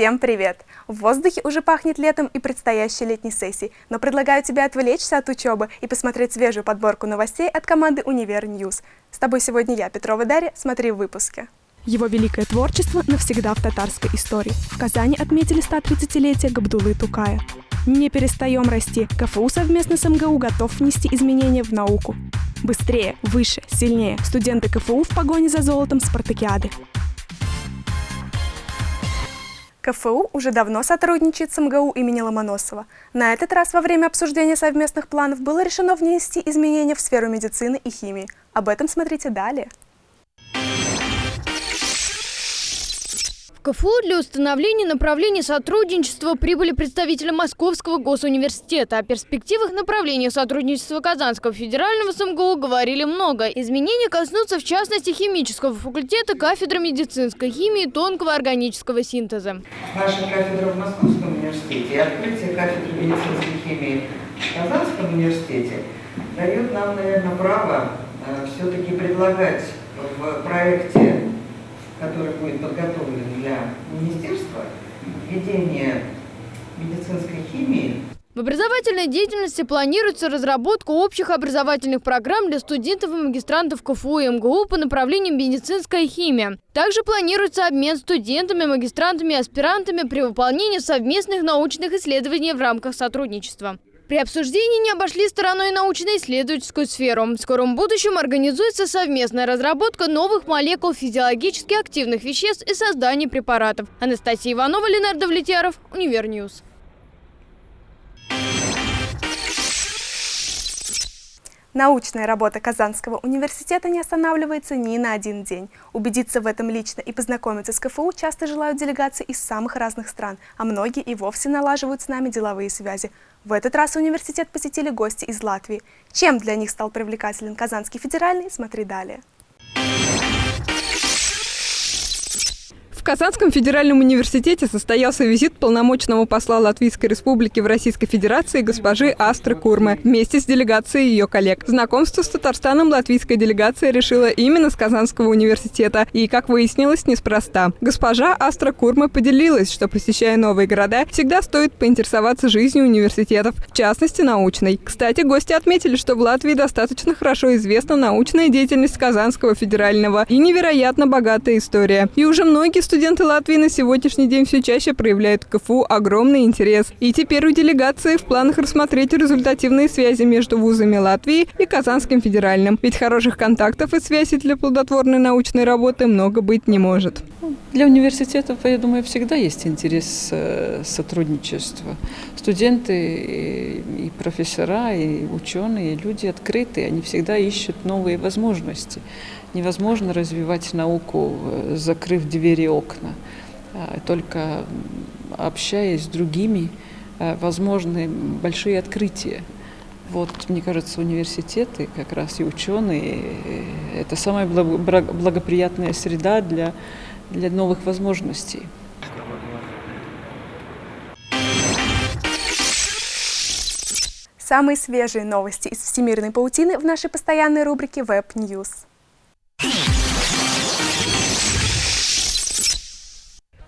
Всем привет! В воздухе уже пахнет летом и предстоящей летней сессией, но предлагаю тебе отвлечься от учебы и посмотреть свежую подборку новостей от команды «Univer News». С тобой сегодня я, Петрова Дарья, смотри в выпуске. Его великое творчество навсегда в татарской истории. В Казани отметили 130-летие Габдуллы Тукая. Не перестаем расти. КФУ совместно с МГУ готов внести изменения в науку. Быстрее, выше, сильнее. Студенты КФУ в погоне за золотом спартакиады. КФУ уже давно сотрудничает с МГУ имени Ломоносова. На этот раз во время обсуждения совместных планов было решено внести изменения в сферу медицины и химии. Об этом смотрите далее. В КФУ для установления направления сотрудничества прибыли представители Московского госуниверситета. О перспективах направления сотрудничества Казанского федерального с МГУ говорили много. Изменения коснутся в частности химического факультета, кафедры медицинской химии и тонкого органического синтеза. Наша кафедра в Московском университете и открытие кафедры медицинской химии в Казанском университете дает нам, наверное, право э, все-таки предлагать в проекте который будет подготовлен для министерства, введение медицинской химии. В образовательной деятельности планируется разработка общих образовательных программ для студентов и магистрантов КФУ и МГУ по направлению медицинская химия. Также планируется обмен студентами, магистрантами и аспирантами при выполнении совместных научных исследований в рамках сотрудничества. При обсуждении не обошли стороной научно-исследовательскую сферу. В скором будущем организуется совместная разработка новых молекул физиологически активных веществ и создание препаратов. Анастасия Иванова, Ленар Довлетьяров, Univer News. Научная работа Казанского университета не останавливается ни на один день. Убедиться в этом лично и познакомиться с КФУ часто желают делегации из самых разных стран, а многие и вовсе налаживают с нами деловые связи. В этот раз университет посетили гости из Латвии. Чем для них стал привлекателен Казанский федеральный, смотри далее. В Казанском федеральном университете состоялся визит полномочного посла Латвийской республики в Российской Федерации госпожи Астры Курмы вместе с делегацией ее коллег. Знакомство с Татарстаном латвийская делегация решила именно с Казанского университета и, как выяснилось, неспроста. Госпожа Астра Курма поделилась, что, посещая новые города, всегда стоит поинтересоваться жизнью университетов, в частности, научной. Кстати, гости отметили, что в Латвии достаточно хорошо известна научная деятельность Казанского федерального и невероятно богатая история. И уже многие студенты Латвии на сегодняшний день все чаще проявляют к КФУ огромный интерес. И теперь у делегации в планах рассмотреть результативные связи между вузами Латвии и Казанским федеральным. Ведь хороших контактов и связей для плодотворной научной работы много быть не может. Для университетов, я думаю, всегда есть интерес э, сотрудничества. Студенты и профессора, и ученые, и люди открытые, они всегда ищут новые возможности. Невозможно развивать науку, э, закрыв двери и окна. А, только общаясь с другими, э, возможны большие открытия. Вот, мне кажется, университеты, как раз и ученые, э, это самая благоприятная среда для, для новых возможностей. Самые свежие новости из всемирной паутины в нашей постоянной рубрике Web News.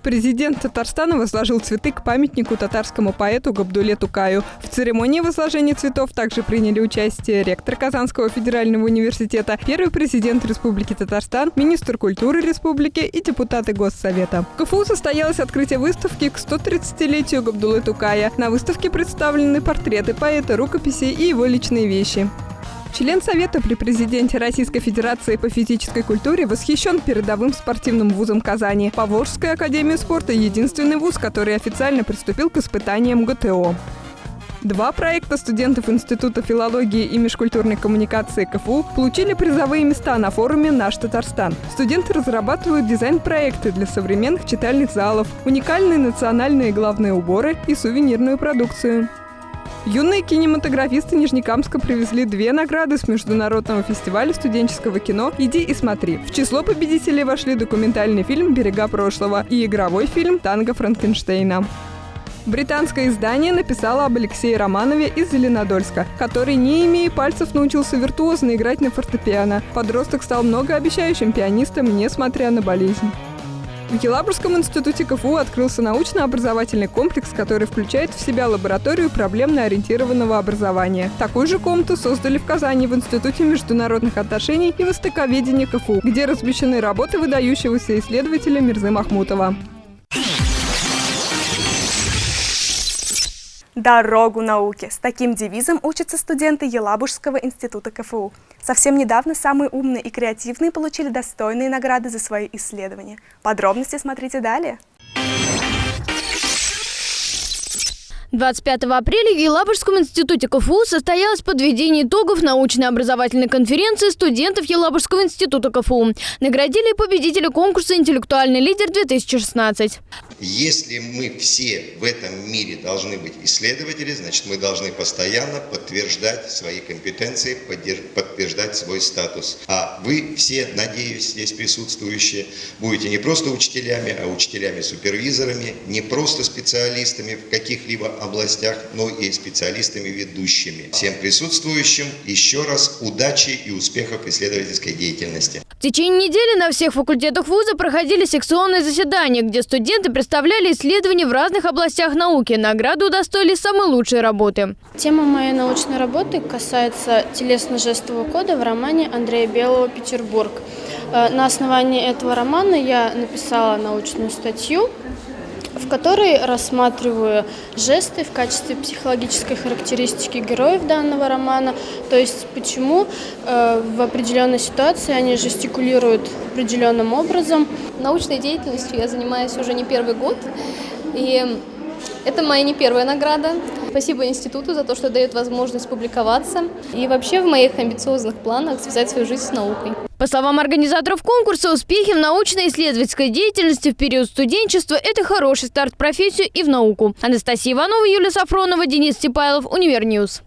Президент Татарстана возложил цветы к памятнику татарскому поэту Габдуле Тукаю. В церемонии возложения цветов также приняли участие ректор Казанского федерального университета, первый президент Республики Татарстан, министр культуры республики и депутаты Госсовета. В КФУ состоялось открытие выставки к 130-летию Габдулы Тукая. На выставке представлены портреты поэта, рукописи и его личные вещи. Член Совета при президенте Российской Федерации по физической культуре восхищен передовым спортивным вузом Казани. Поволжская академия спорта – единственный вуз, который официально приступил к испытаниям ГТО. Два проекта студентов Института филологии и межкультурной коммуникации КФУ получили призовые места на форуме «Наш Татарстан». Студенты разрабатывают дизайн-проекты для современных читальных залов, уникальные национальные главные уборы и сувенирную продукцию. Юные кинематографисты Нижнекамска привезли две награды с Международного фестиваля студенческого кино «Иди и смотри». В число победителей вошли документальный фильм «Берега прошлого» и игровой фильм «Танго Франкенштейна». Британское издание написало об Алексее Романове из Зеленодольска, который, не имея пальцев, научился виртуозно играть на фортепиано. Подросток стал многообещающим пианистом, несмотря на болезнь. В Елабужском институте КФУ открылся научно-образовательный комплекс, который включает в себя лабораторию проблемно-ориентированного образования. Такую же комнату создали в Казани в Институте международных отношений и востоковедения КФУ, где размещены работы выдающегося исследователя Мирзы Махмутова. Дорогу науке. С таким девизом учатся студенты Елабужского института КФУ. Совсем недавно самые умные и креативные получили достойные награды за свои исследования. Подробности смотрите далее. 25 апреля в Елабужском институте КФУ состоялось подведение итогов научно-образовательной конференции студентов Елабужского института КФУ. Наградили победителя конкурса «Интеллектуальный лидер-2016». Если мы все в этом мире должны быть исследователи, значит мы должны постоянно подтверждать свои компетенции, подтверждать свой статус. А вы все, надеюсь, здесь присутствующие, будете не просто учителями, а учителями-супервизорами, не просто специалистами в каких-либо областях, но и специалистами ведущими. Всем присутствующим еще раз удачи и успехов исследовательской деятельности. В течение недели на всех факультетах вуза проходили секционные заседания, где студенты представляли исследования в разных областях науки. Награду удостоили самые лучшие работы. Тема моей научной работы касается телесно-жестового кода в романе Андрея Белого «Петербург». Э, на основании этого романа я написала научную статью в которой рассматриваю жесты в качестве психологической характеристики героев данного романа, то есть почему э, в определенной ситуации они жестикулируют определенным образом. Научной деятельностью я занимаюсь уже не первый год, и это моя не первая награда. Спасибо институту за то, что дает возможность публиковаться. И вообще в моих амбициозных планах связать свою жизнь с наукой. По словам организаторов конкурса, успехи в научно-исследовательской деятельности в период студенчества – это хороший старт в профессию и в науку. Анастасия Иванова, Юлия Сафронова, Денис Степайлов, Univer News.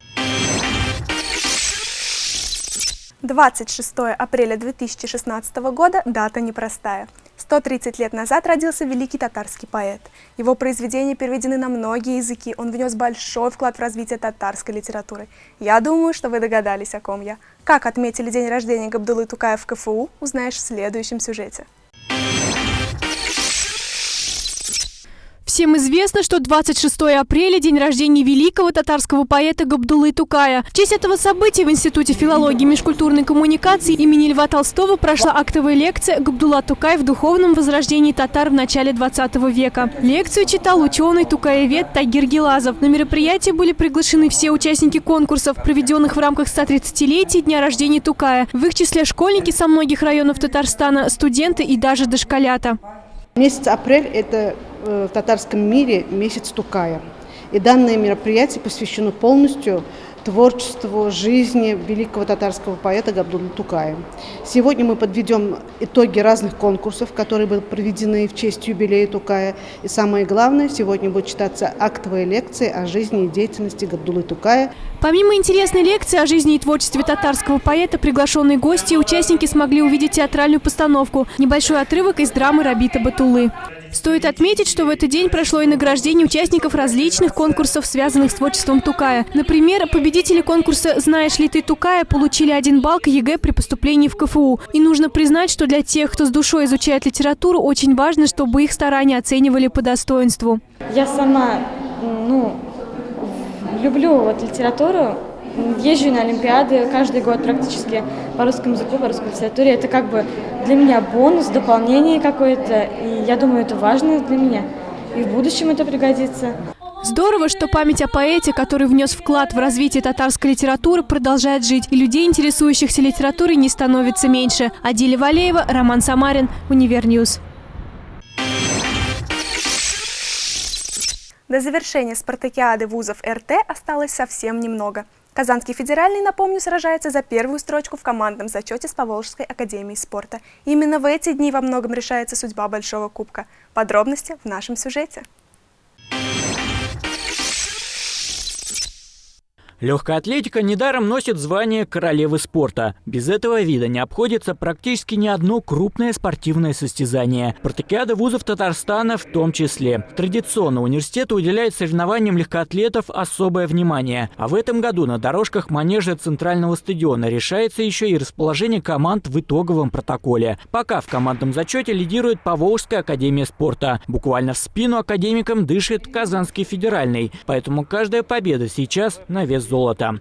26 апреля 2016 года – дата непростая. 130 лет назад родился великий татарский поэт. Его произведения переведены на многие языки, он внес большой вклад в развитие татарской литературы. Я думаю, что вы догадались, о ком я. Как отметили день рождения Габдулы Тукая в КФУ, узнаешь в следующем сюжете. Всем известно, что 26 апреля – день рождения великого татарского поэта Габдулы Тукая. В честь этого события в Институте филологии и межкультурной коммуникации имени Льва Толстого прошла актовая лекция «Габдулла Тукай в духовном возрождении татар в начале 20 века». Лекцию читал ученый тукаевед Тагир Гелазов. На мероприятие были приглашены все участники конкурсов, проведенных в рамках 130-летия дня рождения Тукая. В их числе школьники со многих районов Татарстана, студенты и даже дошколята. Месяц апрель – это в татарском мире месяц Тукая. И данное мероприятие посвящено полностью творчеству, жизни великого татарского поэта Габдулла Тукая. Сегодня мы подведем итоги разных конкурсов, которые были проведены в честь юбилея Тукая. И самое главное, сегодня будет читаться актовая лекция о жизни и деятельности Габдуллы Тукая. Помимо интересной лекции о жизни и творчестве татарского поэта, приглашенные гости и участники смогли увидеть театральную постановку, небольшой отрывок из драмы Рабита Батуллы. Стоит отметить, что в этот день прошло и награждение участников различных конкурсов, связанных с творчеством Тукая. Например, победители конкурса «Знаешь ли ты Тукая» получили один балл к ЕГЭ при поступлении в КФУ. И нужно признать, что для тех, кто с душой изучает литературу, очень важно, чтобы их старания оценивали по достоинству. Я сама, ну, люблю вот литературу, езжу на Олимпиады каждый год практически по русскому языку, по русской литературе. Это как бы для меня бонус, дополнение какое-то. И я думаю, это важно для меня. И в будущем это пригодится. Здорово, что память о поэте, который внес вклад в развитие татарской литературы, продолжает жить, и людей, интересующихся литературой, не становится меньше. Адиля Валеева, Роман Самарин, Univer News. До завершения спартакиады вузов РТ осталось совсем немного. Казанский федеральный, напомню, сражается за первую строчку в командном зачете с Поволжской академией спорта. Именно в эти дни во многом решается судьба Большого Кубка. Подробности в нашем сюжете. Легкая атлетика недаром носит звание королевы спорта. Без этого вида не обходится практически ни одно крупное спортивное состязание. Спартакиада вузов Татарстана в том числе. Традиционно университет уделяет соревнованиям легкоатлетов особое внимание. А в этом году на дорожках манежа Центрального стадиона решается еще и расположение команд в итоговом протоколе. Пока в командном зачете лидирует Поволжская академия спорта. Буквально в спину академикам дышит Казанский федеральный. Поэтому каждая победа сейчас на вес золота.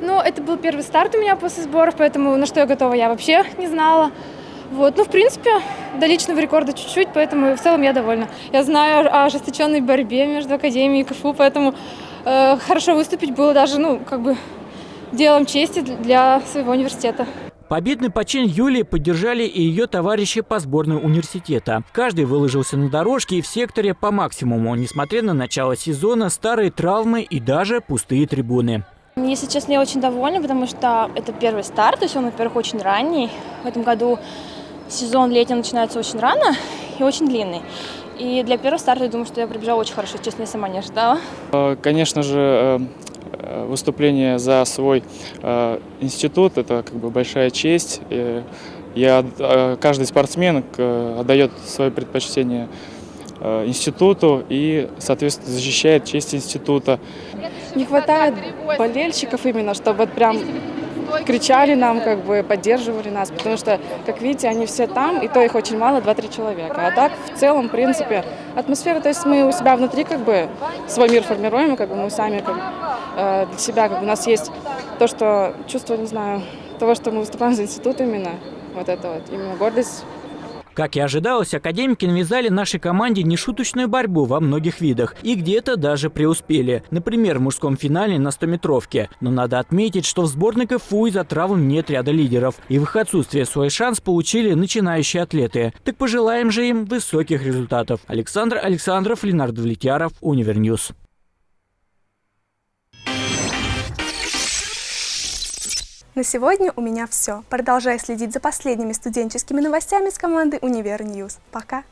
Ну, это был первый старт у меня после сборов, поэтому на что я готова, я вообще не знала. Вот, ну, в принципе, до личного рекорда чуть-чуть, поэтому в целом я довольна. Я знаю о ожесточенной борьбе между Академией и КФУ, поэтому э, хорошо выступить было даже, ну, как бы делом чести для своего университета. Победный почин Юлии поддержали и ее товарищи по сборной университета. Каждый выложился на дорожке и в секторе по максимуму, несмотря на начало сезона, старые травмы и даже пустые трибуны. Если честно, я очень довольна, потому что это первый старт, то есть он, во-первых, очень ранний. В этом году сезон летний начинается очень рано и очень длинный. И для первого старта я думаю, что я пробежала очень хорошо, честно, я сама не ожидала. Э, конечно же, э, выступление за свой институт – это как бы большая честь. Я, каждый спортсмен отдает свое предпочтение институту и, соответственно, защищает честь института. Не хватает болельщиков именно, чтобы прям кричали нам, как бы поддерживали нас, потому что, как видите, они все там, и то их очень мало, 2-3 человека. А так, в целом, в принципе, атмосфера, то есть мы у себя внутри как бы свой мир формируем, как бы мы сами как, э, для себя, как бы у нас есть то, что чувство, не знаю, того, что мы выступаем за институт именно, вот это вот, именно гордость как и ожидалось, академики навязали нашей команде нешуточную борьбу во многих видах и где-то даже преуспели. Например, в мужском финале на 100-метровке. Но надо отметить, что в сборной КФУ из-за травм нет ряда лидеров. И в их отсутствие свой шанс получили начинающие атлеты. Так пожелаем же им высоких результатов. Александр Александров, Ленар Довлетьяров, Univer News. На сегодня у меня все. Продолжай следить за последними студенческими новостями с командой Univer News. Пока!